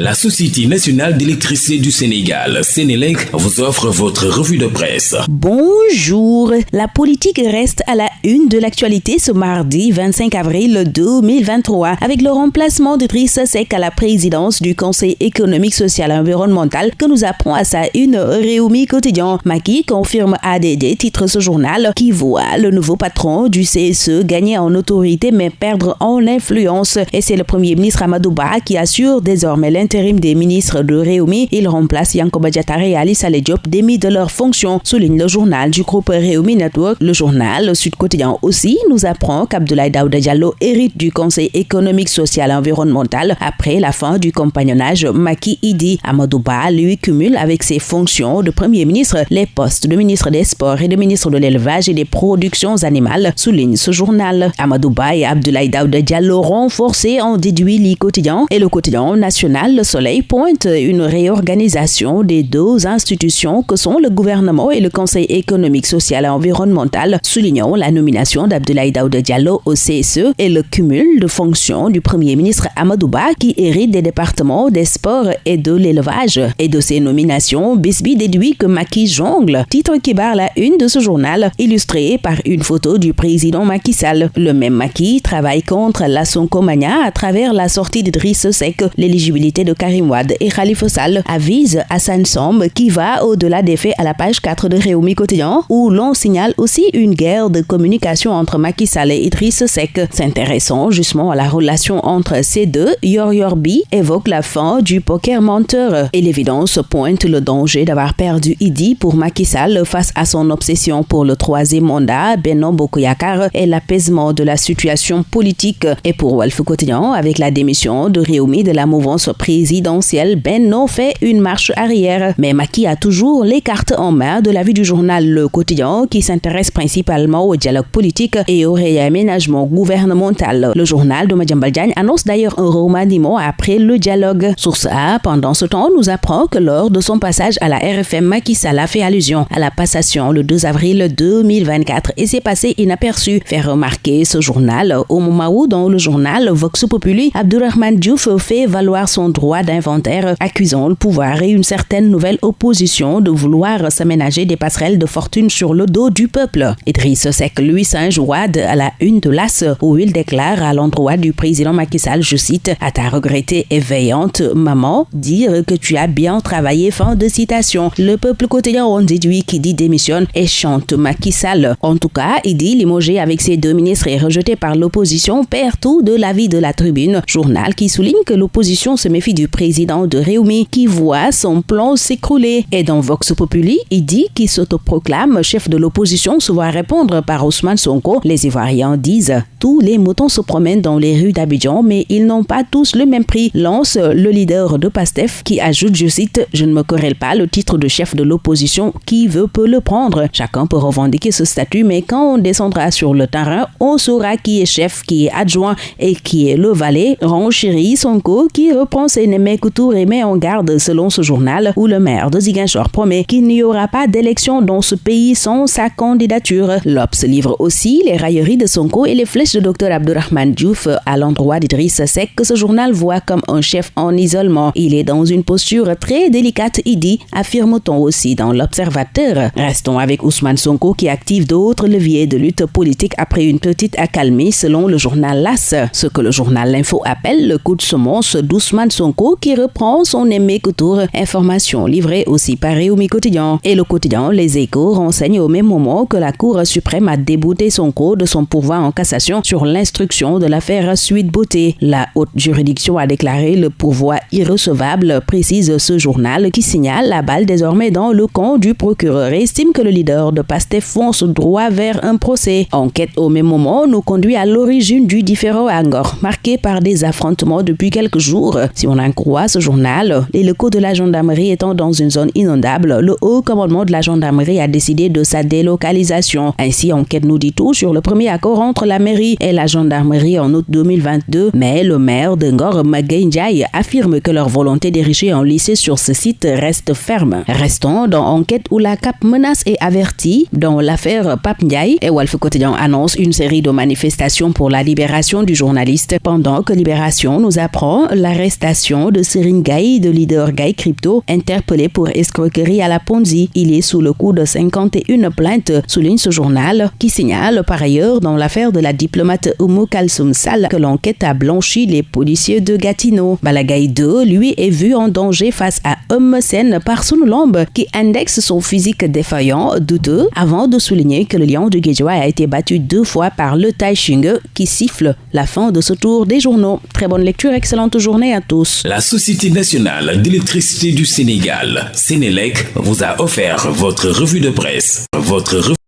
La Société nationale d'électricité du Sénégal, Sénélec, vous offre votre revue de presse. Bonjour. La politique reste à la une de l'actualité ce mardi 25 avril 2023 avec le remplacement de Driss Sek à la présidence du Conseil économique, social et environnemental que nous apprend à sa une Réumi quotidien. Maki confirme ADD, titre ce journal, qui voit le nouveau patron du CSE gagner en autorité mais perdre en influence. Et c'est le premier ministre Amadouba qui assure désormais des ministres de Réumi. Il remplace Yankoba Diatare et Alice Diop démis de leurs fonctions, souligne le journal du groupe Réumi Network. Le journal Sud Quotidien aussi nous apprend qu'Abdoulaye Daouda Diallo hérite du Conseil économique, social et environnemental après la fin du compagnonnage Maki Idi. Amadouba lui cumule avec ses fonctions de Premier ministre les postes de ministre des Sports et de ministre de l'Élevage et des Productions animales, souligne ce journal. Amadouba et Abdoulaye Daouda Diallo renforcés en déduit le quotidien et le quotidien national le Soleil pointe une réorganisation des deux institutions que sont le gouvernement et le Conseil économique, social et environnemental, soulignant la nomination d'Abdoulaye Daouda Diallo au CSE et le cumul de fonctions du Premier ministre Amadouba qui hérite des départements des sports et de l'élevage. Et de ces nominations, Bisby déduit que Macky jongle, titre qui barre la une de ce journal, illustré par une photo du président Macky Sall. Le même Macky travaille contre la Sonkomania à travers la sortie d'Idriss Seck, l'éligibilité de Karim Wad et Khalifa Sall avise Hassan Somb qui va au-delà des faits à la page 4 de Réumi Quotidien où l'on signale aussi une guerre de communication entre Macky Sall et Idriss Seck. S'intéressant justement à la relation entre ces deux, Yor Yorbi évoque la fin du poker menteur et l'évidence pointe le danger d'avoir perdu Idi pour Macky Sall face à son obsession pour le troisième mandat, Beno Bokoyakar et l'apaisement de la situation politique. Et pour Wolf Quotidien, avec la démission de Réumi de la mouvance présidentielle Benno fait une marche arrière. Mais Maki a toujours les cartes en main de la vie du journal Le Quotidien qui s'intéresse principalement au dialogue politique et au réaménagement gouvernemental. Le journal de Madjambal annonce d'ailleurs un remaniement après le dialogue. Source A, pendant ce temps, nous apprend que lors de son passage à la RFM, Macky Sall a fait allusion à la passation le 2 avril 2024 et s'est passé inaperçu. Fait remarquer ce journal au moment où dans le journal Vox Populi, Abdurrahman Diouf fait valoir son droit d'inventaire, accusant le pouvoir et une certaine nouvelle opposition de vouloir s'aménager des passerelles de fortune sur le dos du peuple. Idriss Seck, lui, s'injoade à la une de l'As, où il déclare à l'endroit du président Macky Sall, je cite, à ta regrettée éveillante maman, dire que tu as bien travaillé, fin de citation. Le peuple quotidien en déduit qui dit démissionne et chante Macky Sall. En tout cas, il dit limogé avec ses deux ministres et rejeté par l'opposition perd tout de l'avis de la tribune. Journal qui souligne que l'opposition se méfie du président de Réumi qui voit son plan s'écrouler. Et dans Vox Populi, il dit qu'il s'autoproclame chef de l'opposision se voit répondre par Ousmane Sonko. Les Ivoiriens disent tous les moutons se promènent dans les rues d'Abidjan, mais ils n'ont pas tous le même prix, lance le leader de PASTEF qui ajoute, je cite, Je ne me querelle pas le titre de chef de l'opposition, qui veut peut le prendre. Chacun peut revendiquer ce statut, mais quand on descendra sur le terrain, on saura qui est chef, qui est adjoint et qui est le valet. Renchérit Sonko qui reprend ses Némé Koutour met en garde selon ce journal où le maire de Ziguinchor promet qu'il n'y aura pas d'élection dans ce pays sans sa candidature. L'Obs livre aussi les railleries de Sonko et les flèches de Dr Abdurrahman Diouf à l'endroit d'Idriss Seck que ce journal voit comme un chef en isolement. Il est dans une posture très délicate, il dit, affirme-t-on aussi dans l'Observateur. Restons avec Ousmane Sonko qui active d'autres leviers de lutte politique après une petite accalmie selon le journal LAS. Ce que le journal L'Info appelle le coup de semence d'Ousmane Sonko qui reprend son aimé couture. Information livrée aussi par Réumi Quotidien. Et le quotidien Les Échos renseigne au même moment que la Cour suprême a débouté son cours de son pouvoir en cassation sur l'instruction de l'affaire Suite Beauté. La haute juridiction a déclaré le pouvoir irrecevable, précise ce journal qui signale la balle désormais dans le camp du procureur et estime que le leader de Pastef fonce droit vers un procès. Enquête au même moment nous conduit à l'origine du différent Angor, marqué par des affrontements depuis quelques jours. Si on croit ce journal, les locaux de la gendarmerie étant dans une zone inondable, le haut commandement de la gendarmerie a décidé de sa délocalisation. Ainsi, enquête nous dit tout sur le premier accord entre la mairie et la gendarmerie en août 2022, mais le maire de Ngor Ndiaye affirme que leur volonté d'ériger un lycée sur ce site reste ferme. Restons dans enquête où la CAP menace et avertit dans l'affaire Pape Ndiaye et Wolf Quotidien annonce une série de manifestations pour la libération du journaliste pendant que Libération nous apprend l'arrestation l'arrestation de Serine Gay, de leader Gay Crypto, interpellé pour escroquerie à la Ponzi. Il est sous le coup de 51 plaintes, souligne ce journal, qui signale par ailleurs dans l'affaire de la diplomate Oumu Kalsoum Sal que l'enquête a blanchi les policiers de Gatineau. Balagay 2, lui, est vu en danger face à Sen par Lambe, qui indexe son physique défaillant, douteux, avant de souligner que le lion du Guéjois a été battu deux fois par le Taishing, qui siffle la fin de ce tour des journaux. Très bonne lecture, excellente journée à tous. La Société nationale d'électricité du Sénégal, Sénélec, vous a offert votre revue de presse.